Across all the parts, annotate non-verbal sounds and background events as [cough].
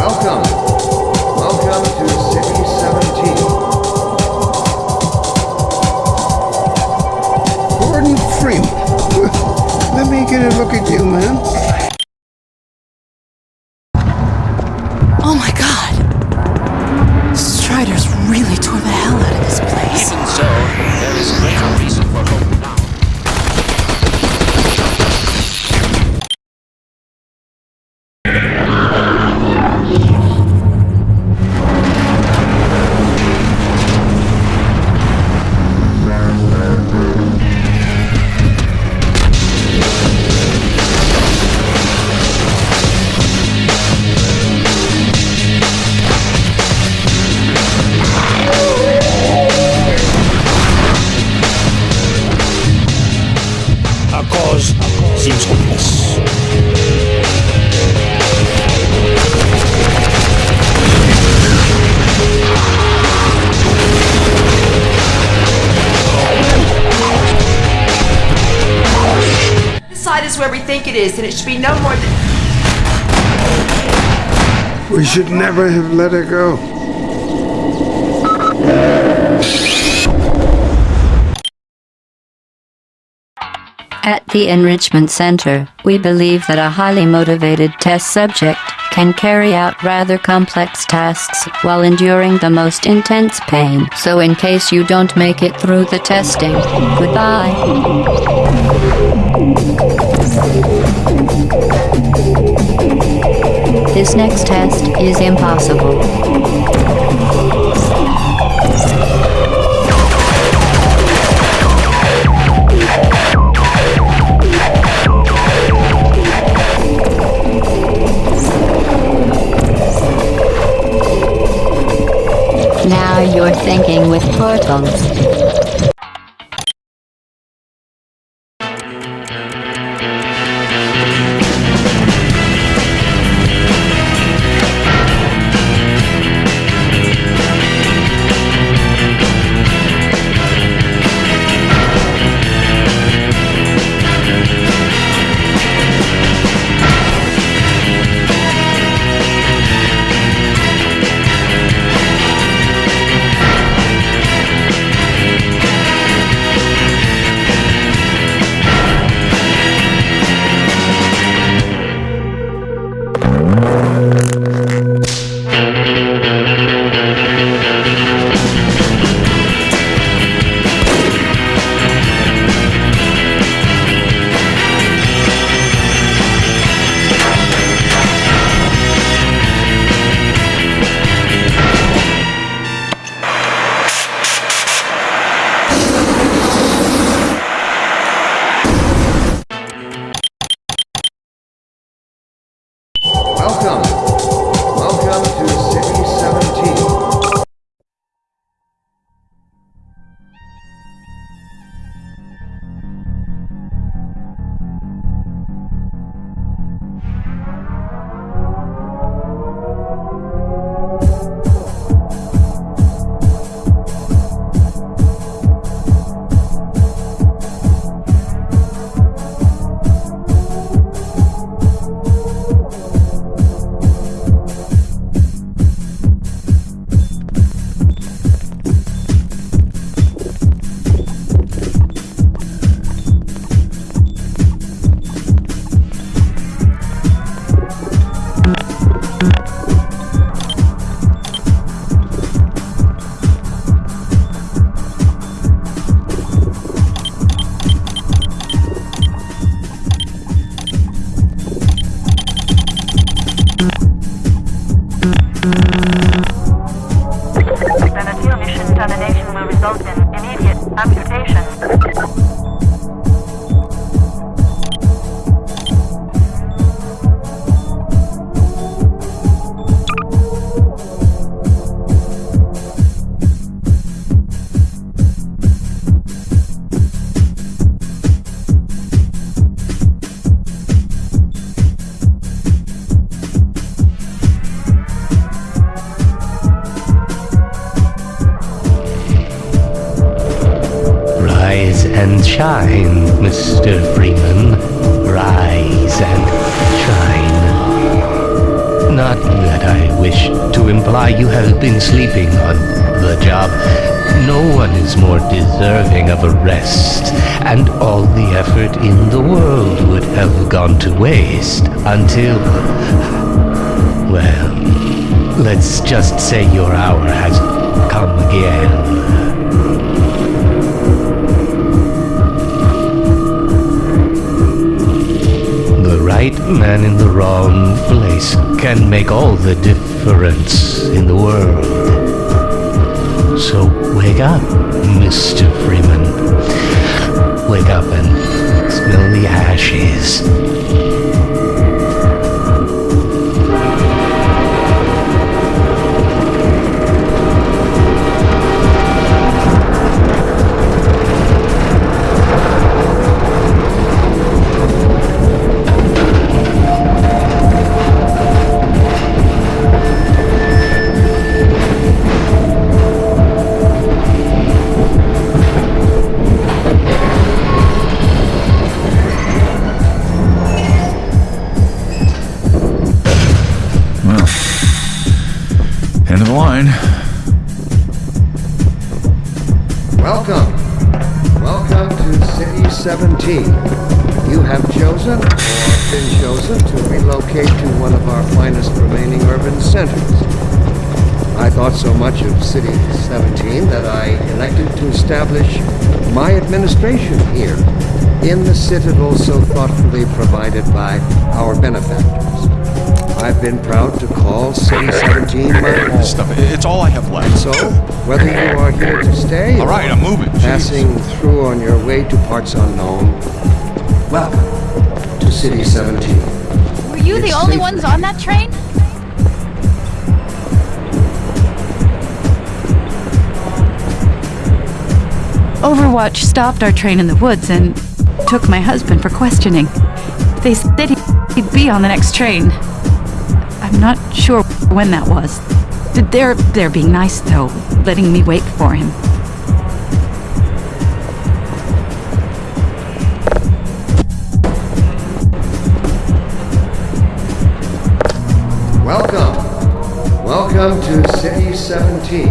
Welcome. It is, and it should be no more than. We should never have let her go. At the Enrichment Center, we believe that a highly motivated test subject can carry out rather complex tasks while enduring the most intense pain. So, in case you don't make it through the testing, goodbye. This next test is impossible. Now you're thinking with portals. Until. Well, let's just say your hour has come again. The right man in the wrong place can make all the difference in the world. So wake up, Mr. Freeman. Wake up and smell the ashes. The line. Welcome. Welcome to City 17. You have chosen or been chosen to relocate to one of our finest remaining urban centers. I thought so much of City 17 that I elected to establish my administration here in the citadel so thoughtfully provided by our benefactors. I've been proud to call City 17 my home. This stuff, it's all I have left. So, whether you are here to stay All right, or I'm moving. passing through on your way to parts unknown, welcome to City 17. Were you the only safe. ones on that train? Overwatch stopped our train in the woods and took my husband for questioning. They said he'd be on the next train. I'm not sure when that was. Did they're, they're being nice, though, letting me wait for him. Welcome. Welcome to City 17.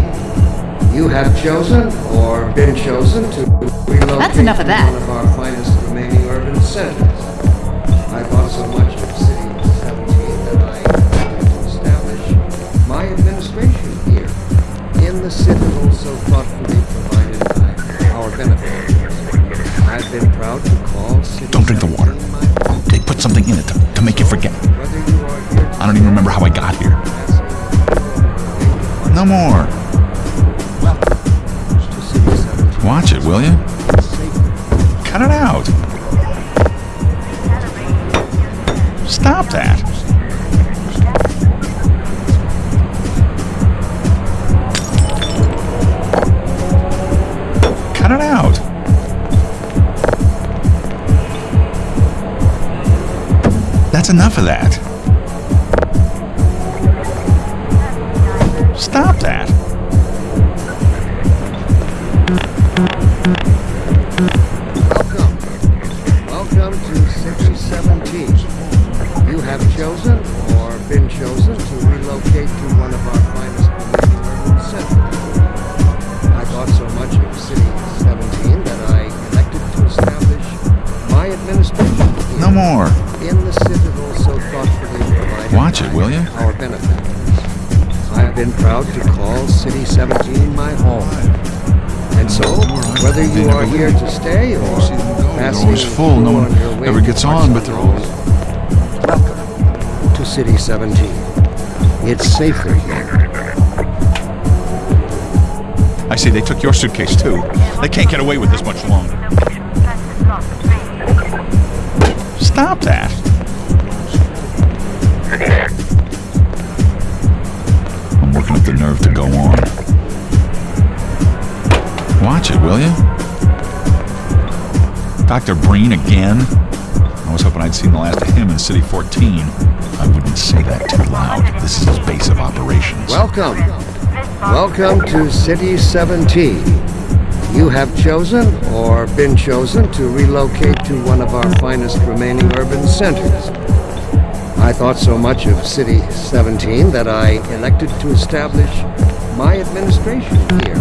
You have chosen or been chosen to relocate That's enough of that. one of our finest remaining urban centers. In the so thoughtfully provided by our benefactors. I've been proud to call City Don't drink the water. 17. They put something in it That's enough of that. Stop that. Welcome. Welcome to City 17. You have chosen or been chosen to relocate to one of our finest urban centers. I thought so much of City 17 that I elected to establish my administration No more. Watch it, will you? Our benefactors. I've been proud to call City 17 my home. And so, whether you are here to stay or passing always full. No one on your way ever gets on, but they're unknown, Welcome to City 17. It's safer here. I see they took your suitcase too. They can't get away with this much longer. Transit block three. Stop that. Will you? Dr. Breen again? I was hoping I'd seen the last of him in City 14. I wouldn't say that too loud. This is his base of operations. Welcome. Welcome to City 17. You have chosen or been chosen to relocate to one of our finest remaining urban centers. I thought so much of City 17 that I elected to establish my administration here,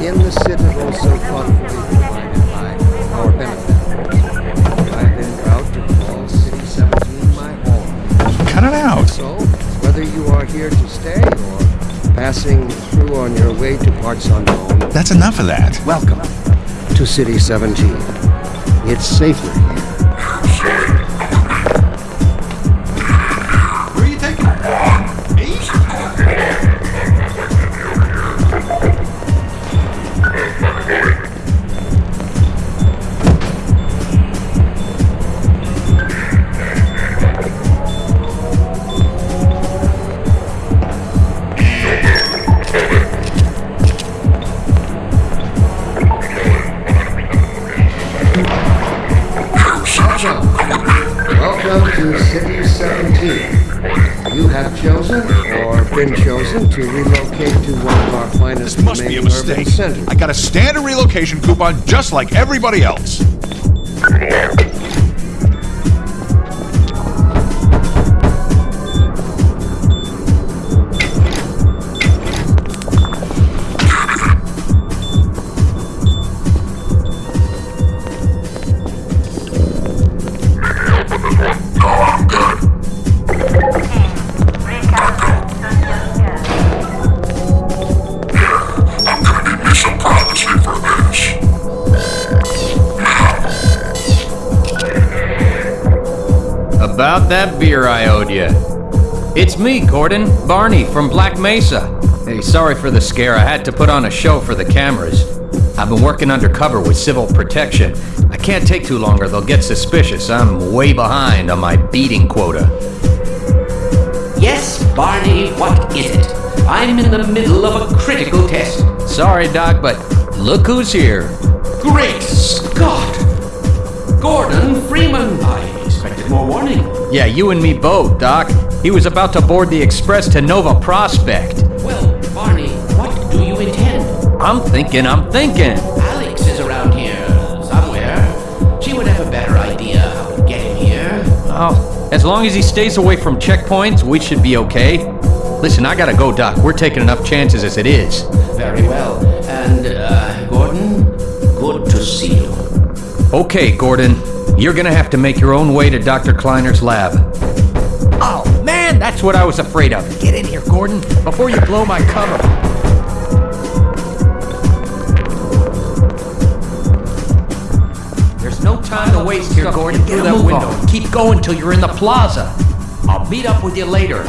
in the citadel so thoughtfully provided by our benefactors. I've been proud to call City 17 my home. Cut it out. So, whether you are here to stay or passing through on your way to parts unknown, That's enough of that. welcome to City 17. It's safer relocation coupon just like everybody else. About that beer I owed you. It's me, Gordon, Barney from Black Mesa. Hey, sorry for the scare. I had to put on a show for the cameras. I've been working undercover with civil protection. I can't take too long or they'll get suspicious. I'm way behind on my beating quota. Yes, Barney, what is it? I'm in the middle of a critical test. Sorry, Doc, but look who's here. Great Yeah, you and me both, Doc. He was about to board the express to Nova Prospekt. Well, Barney, what do you intend? I'm thinking, I'm thinking. Alyx is around here somewhere. She would have a better idea how to get him here. Oh, as long as he stays away from checkpoints, we should be okay. Listen, I gotta go, Doc. We're taking enough chances as it is. Very well. And, uh, Gordon, good to see you. Okay, Gordon. You're gonna have to make your own way to Dr. Kleiner's lab. Oh, man, that's what I was afraid of. Get in here, Gordon, before you blow my cover. There's no time to waste here, Gordon. Get Through that window. Keep going till you're in the plaza. I'll meet up with you later.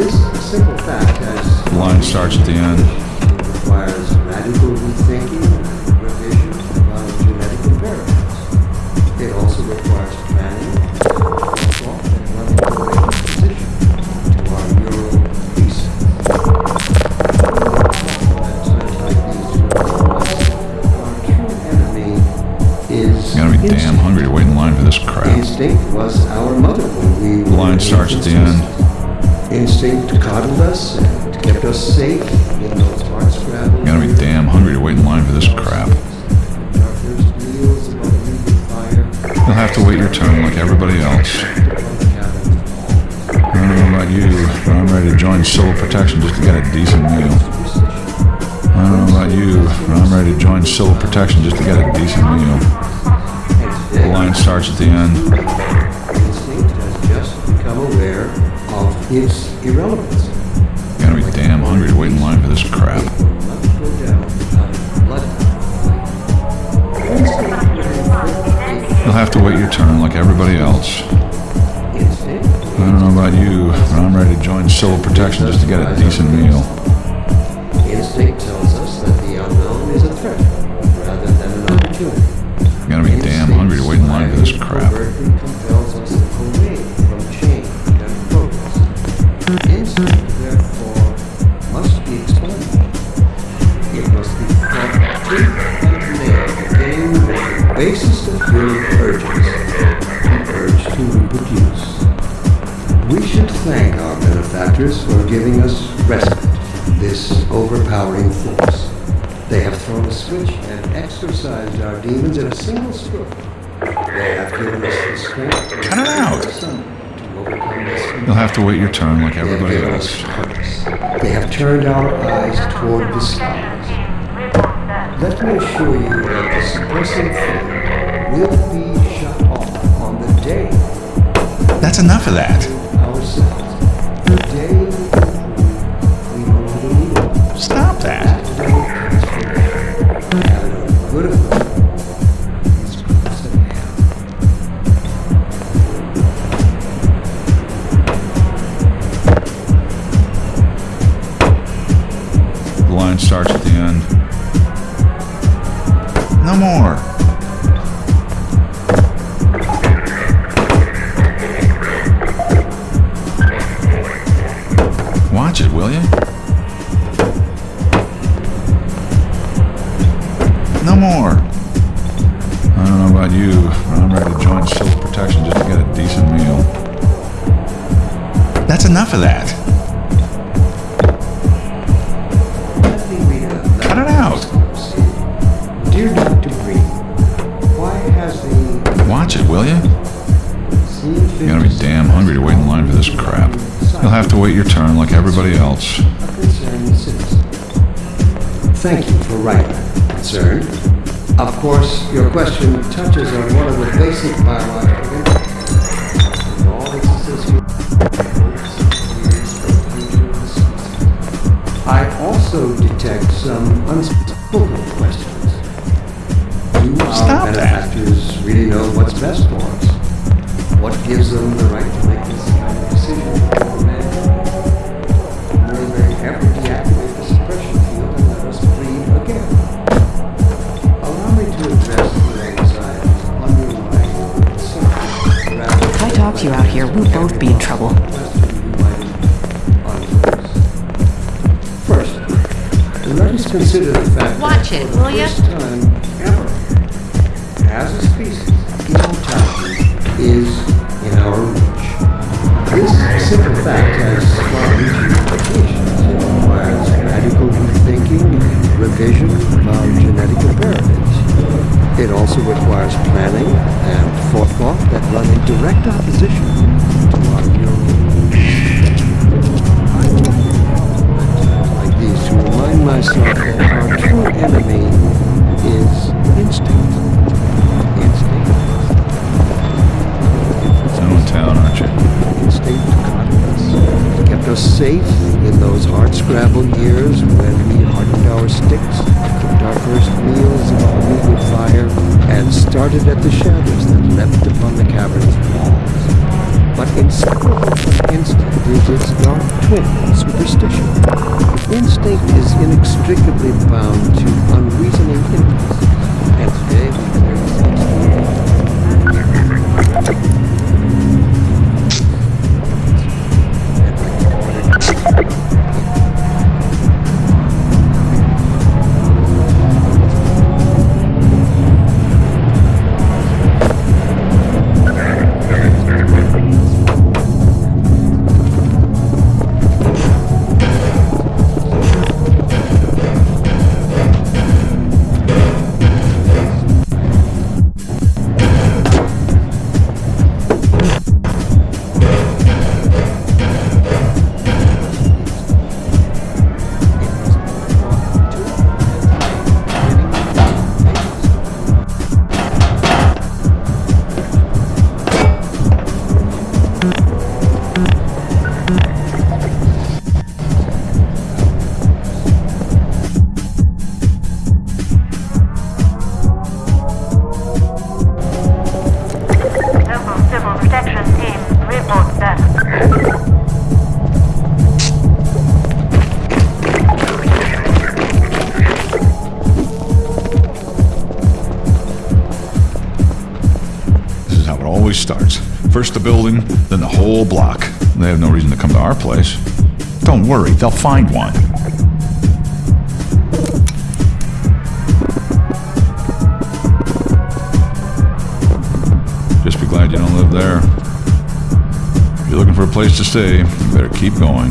This simple fact has... The line starts at the end. ...requires radical rethinking our demons in a single stroke. They have given us the strength Cut it out. You'll have to wait your turn like everybody else. They have turned our eyes toward the stars. Let me assure you that this blessed thing will be shut off on the day. That's enough of that. Stop that. wait your turn like everybody else. Thank you for writing, sir. Of course, your question touches on one of the basic biological I also detect some unspoken questions. Do our benefactors um, really know what's best for us? what gives them the right to make this kind of decision. If I talk to you out here, we'll both be in trouble. First, let us consider the fact Watch that it, will time ever, as a species, immortality is in our reach. This simple fact has far-reaching implications. It requires radical rethinking and revision of genetic imperatives. It also requires planning and forethought that run in direct opposition to our neural like these to remind myself that our true enemy is instinct. Us, safe in those hard-scrabble years when we hardened our sticks, cooked our first meals about a wood fire, and started at the shadows that leapt upon the cavern's walls. But inseparable from instinct is its dark twin, superstition. Instinct is inextricably bound to unreasoning impulses, and today we starts. First the building, then the whole block. They have no reason to come to our place. Don't worry, they'll find one. Just be glad you don't live there. If you're looking for a place to stay, you better keep going.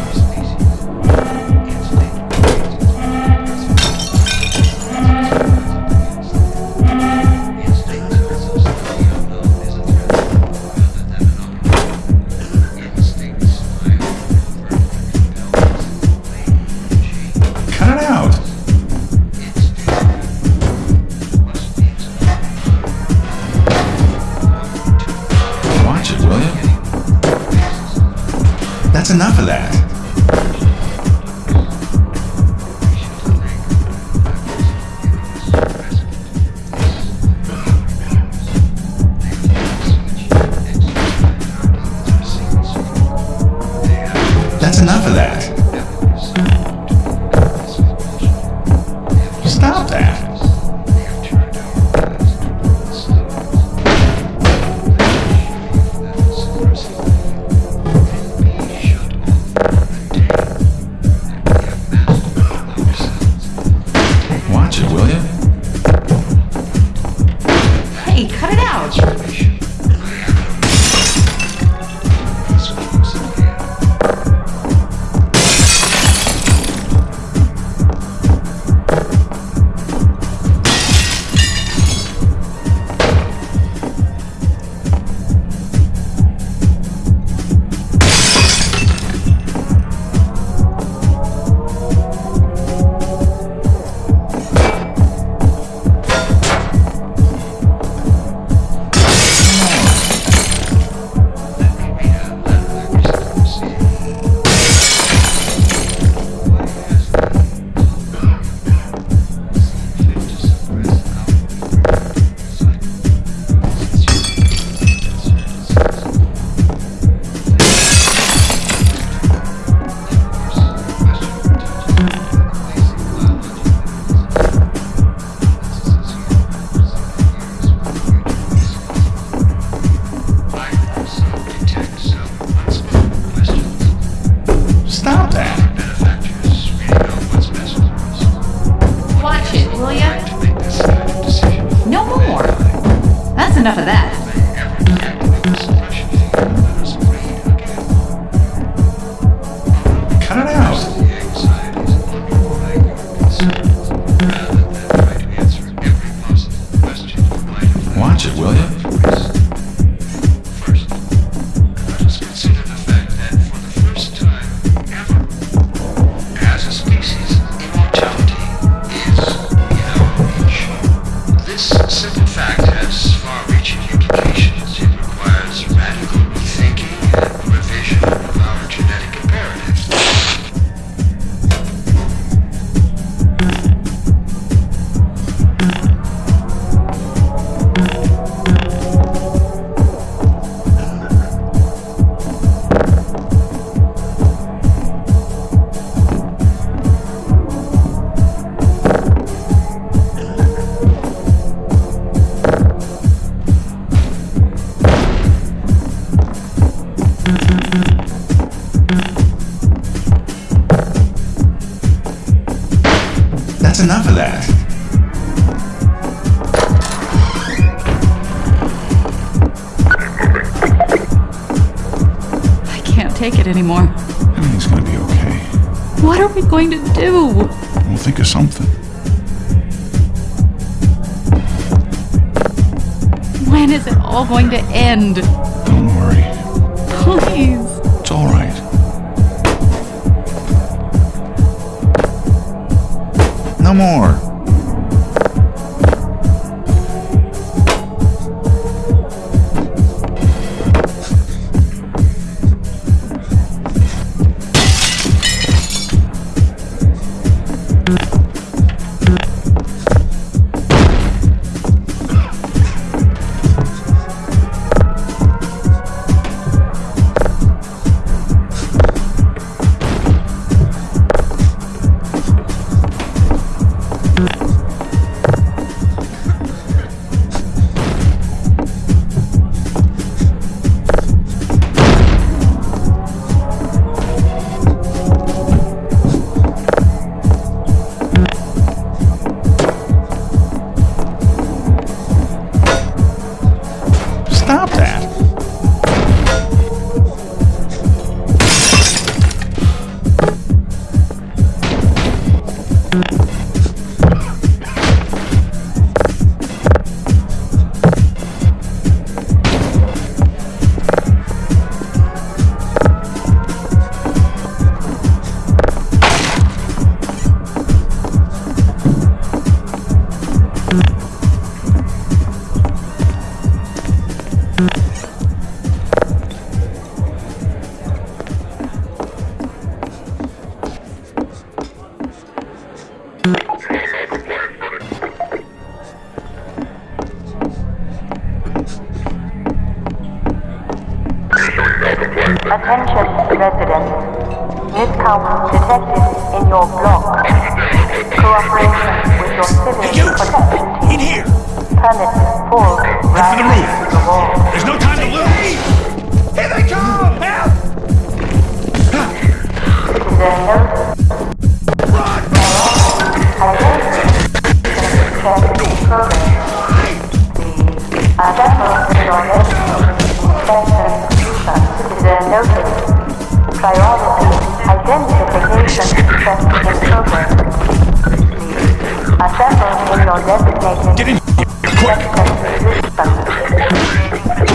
Cut it out. Records. going to do? We'll think of something. When is it all going to end? Attention, residents. Miscount detected in your block. Cooperation with your civil protection team. In here. Permit full right the roof. The wall. There's no time to lose! Here they come! Help! Citizen notice. Priority identification check in progress. Get in here, quick!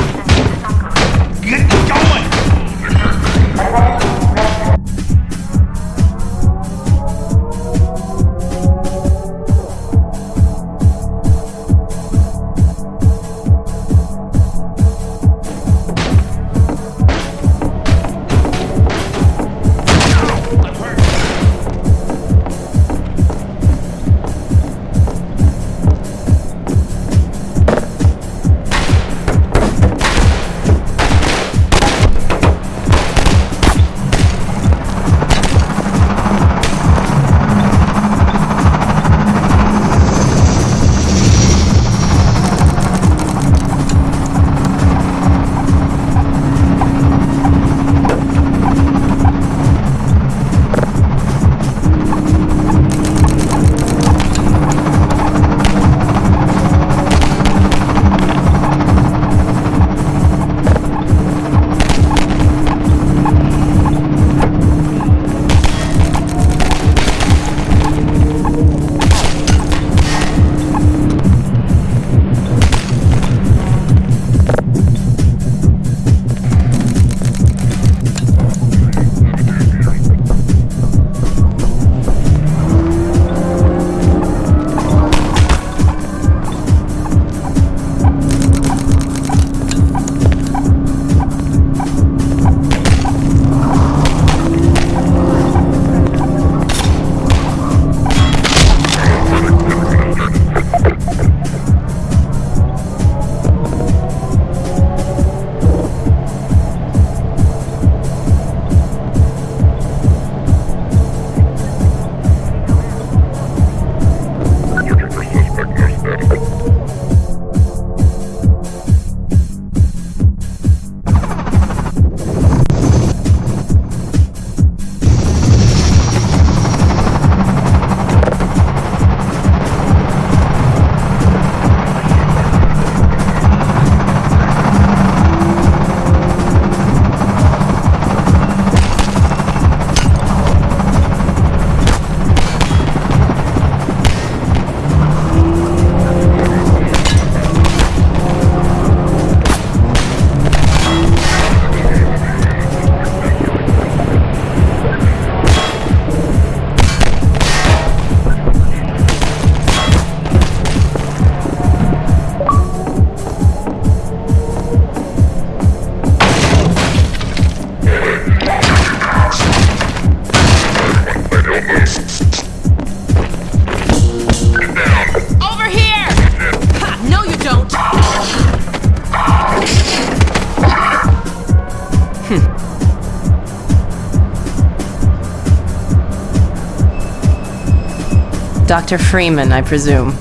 Dr. Freeman, I presume. We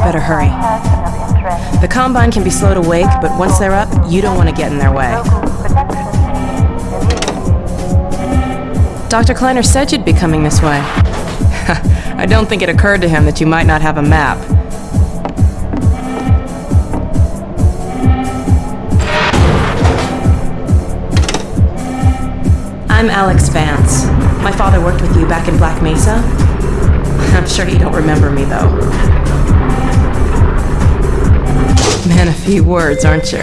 better hurry. The Combine can be slow to wake, but once they're up, you don't want to get in their way. Dr. Kleiner said you'd be coming this way. [laughs] I don't think it occurred to him that you might not have a map. I'm Alyx Vance. My father worked with you back in Black Mesa. [laughs] I'm sure you don't remember me, though. Man, a few words, aren't you?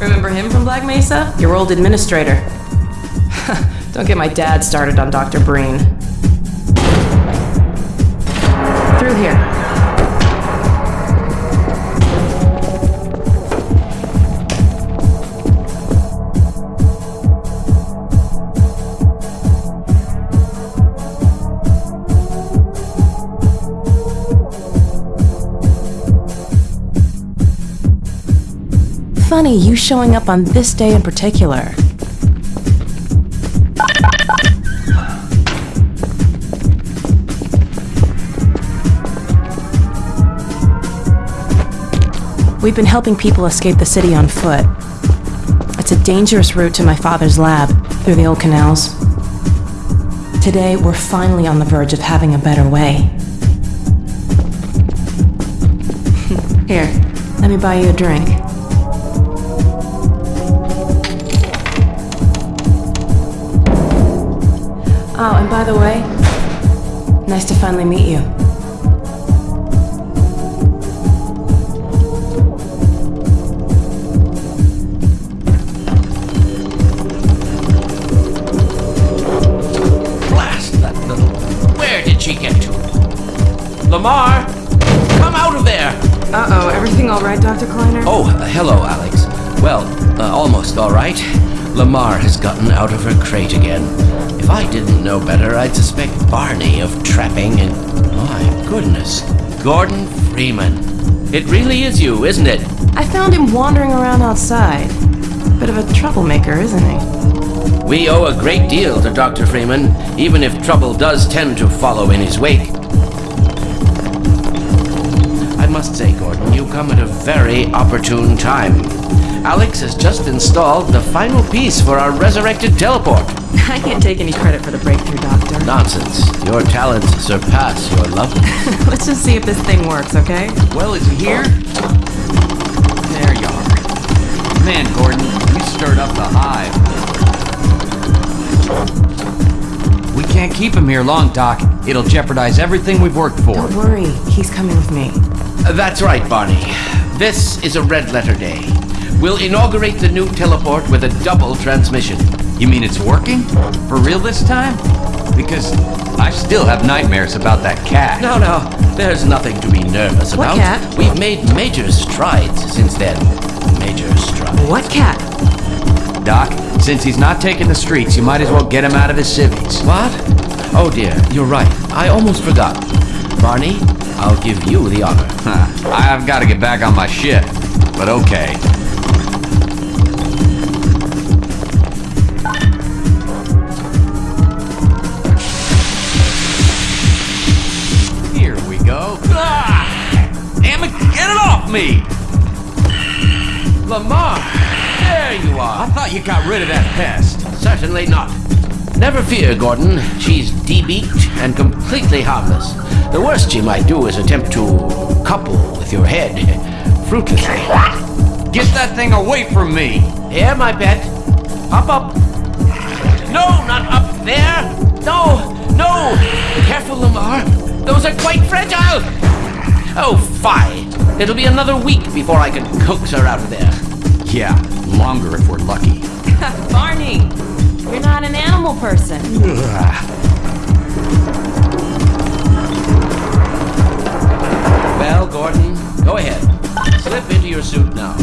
Remember him from Black Mesa? Your old administrator. [laughs] Don't get my dad started on Dr. Breen. Funny you showing up on this day in particular. We've been helping people escape the city on foot. It's a dangerous route to my father's lab through the old canals. Today, we're finally on the verge of having a better way. [laughs] Here, let me buy you a drink. By the way, nice to finally meet you. Blast that little. Where did she get to? Lamarr! Come out of there! Uh oh, everything all right, Dr. Kleiner? Oh, uh, hello, Alyx. Well, uh, almost all right. Lamarr has gotten out of her crate again. If I didn't know better, I'd suspect Barney of trapping and. My goodness. Gordon Freeman. It really is you, isn't it? I found him wandering around outside. Bit of a troublemaker, isn't he? We owe a great deal to Dr. Freeman, even if trouble does tend to follow in his wake. I must say, Gordon, you come at a very opportune time. Alyx has just installed the final piece for our resurrected teleport. [laughs] I can't take any credit for the breakthrough, Doctor. Nonsense. Your talents surpass your love. [laughs] Let's just see if this thing works, okay? Well, is he here? There you are. Man, Gordon, you stirred up the hive. We can't keep him here long, Doc. It'll jeopardize everything we've worked for. Don't worry, he's coming with me. That's right, Barney. This is a red letter day. We'll inaugurate the new teleport with a double transmission. You mean it's working? For real this time? Because I still have nightmares about that cat. No, no, there's nothing to be nervous What about. cat? We've made major strides since then. Major strides. What cat? Doc, since he's not taking the streets, you might as well get him out of his civvies. What? Oh dear, you're right. I almost forgot. Barney, I'll give you the honor. I've got to get back on my ship. But okay. Here we go. Ah! Damn it, get it off me! Lamarr, there you are. I thought you got rid of that pest. Certainly not. Never fear, Gordon. She's debeaked and completely harmless. The worst she might do is attempt to couple with your head fruitlessly. Get that thing away from me! Here, my pet. Hop up. No, not up there. No, no. Careful, Lamarr. Those are quite fragile. Oh, fine. It'll be another week before I can coax her out of there. Yeah, longer if we're lucky. [laughs] Barney, you're not an animal person. Well, Gordon, go ahead. Slip into your suit now.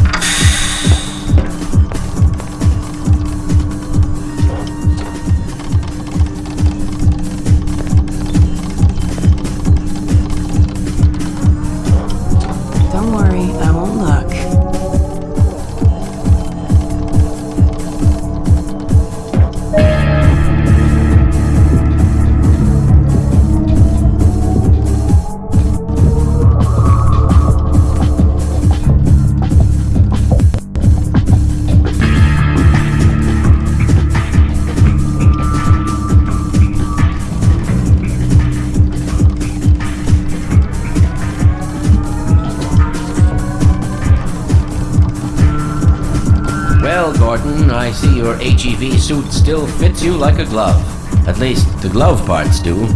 Your HEV suit still fits you like a glove. At least, the glove parts do.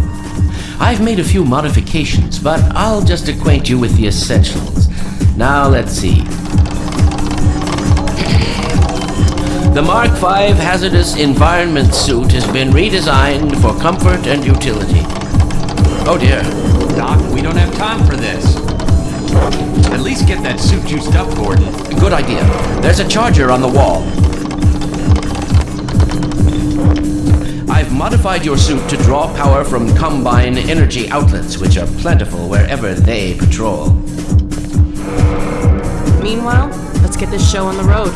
I've made a few modifications, but I'll just acquaint you with the essentials. Now, let's see. The Mark V Hazardous Environment suit has been redesigned for comfort and utility. Oh dear. Doc, we don't have time for this. At least get that suit juiced up, Gordon. Good idea. There's a charger on the wall. I've modified your suit to draw power from Combine energy outlets, which are plentiful wherever they patrol. Meanwhile, let's get this show on the road.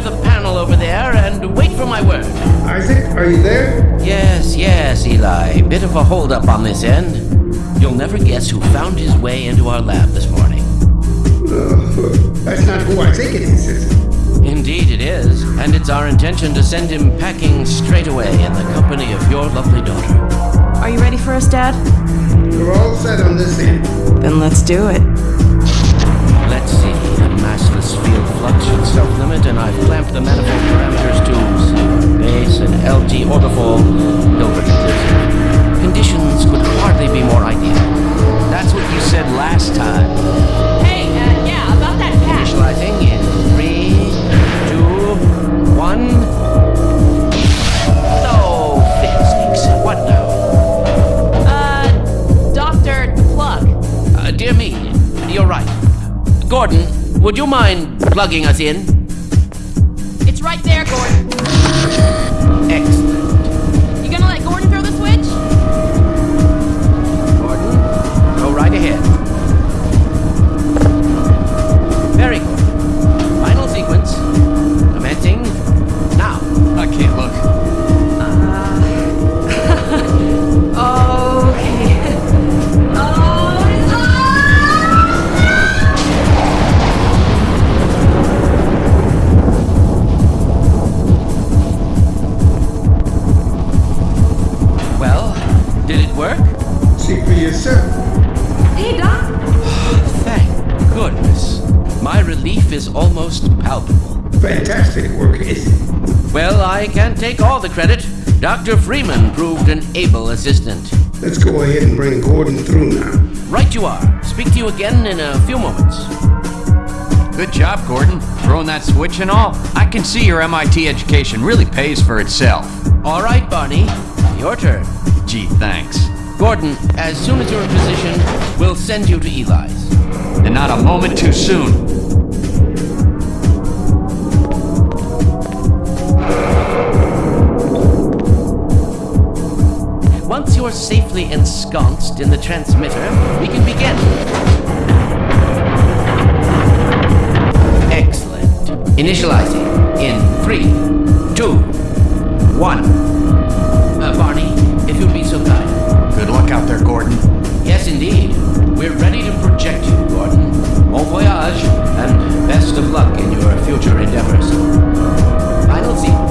Yourself the panel over there and wait for my word? Isaac, are you there? Yes, yes, Eli. Bit of a holdup on this end. You'll never guess who found his way into our lab this morning. Uh, that's not who I think it is, is it? Indeed it is, and it's our intention to send him packing straight away in the company of your lovely daughter. Are you ready for us, Dad? We're all set on this end. Then let's do it. Let's see, the massless field flux should self-limit, and I've clamped the manifold parameters to C base and LG orbifold Hilbert inclusive. Conditions could hardly be more ideal. That's what you said last time. Hey, uh, yeah, about that patch. Initializing in three, two, one. No, fiddlesticks. What now? Uh, Dr. Plug. Uh, dear me, you're right. Gordon, would you mind plugging us in? It's right there, Gordon. Excellent. Almost palpable. Fantastic work, Ace. Well, I can't take all the credit. Dr. Freeman proved an able assistant. Let's go ahead and bring Gordon through now. Right you are. Speak to you again in a few moments. Good job, Gordon. Throwing that switch and all. I can see your MIT education really pays for itself. All right, Barney. Your turn. Gee, thanks. Gordon, as soon as you're in position, we'll send you to Eli's. And not a moment too soon. Once safely ensconced in the transmitter, we can begin. Excellent. Initializing in three, two, one. Uh, Barney, if you'd be so kind. Good luck out there, Gordon. Yes, indeed. We're ready to project you, Gordon. Bon voyage, and best of luck in your future endeavors. Final sequence.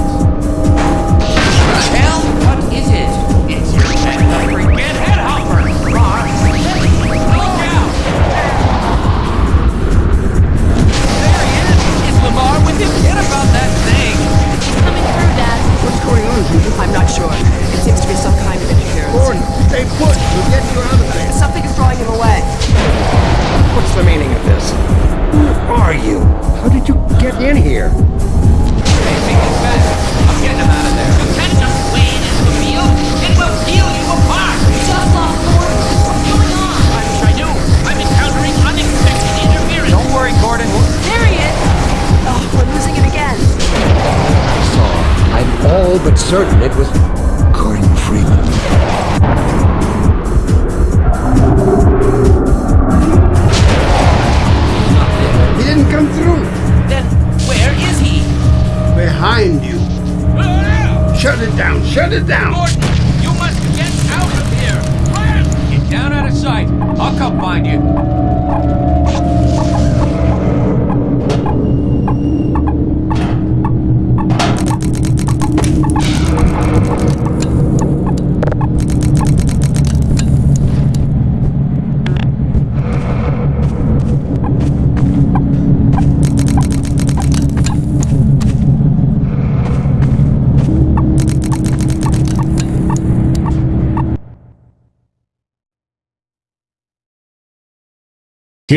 Hell? The freaking head! Look out! There he is! Is Lamarr about that thing! Certain it was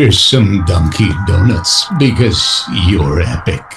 Here's some donkey donuts because you're epic.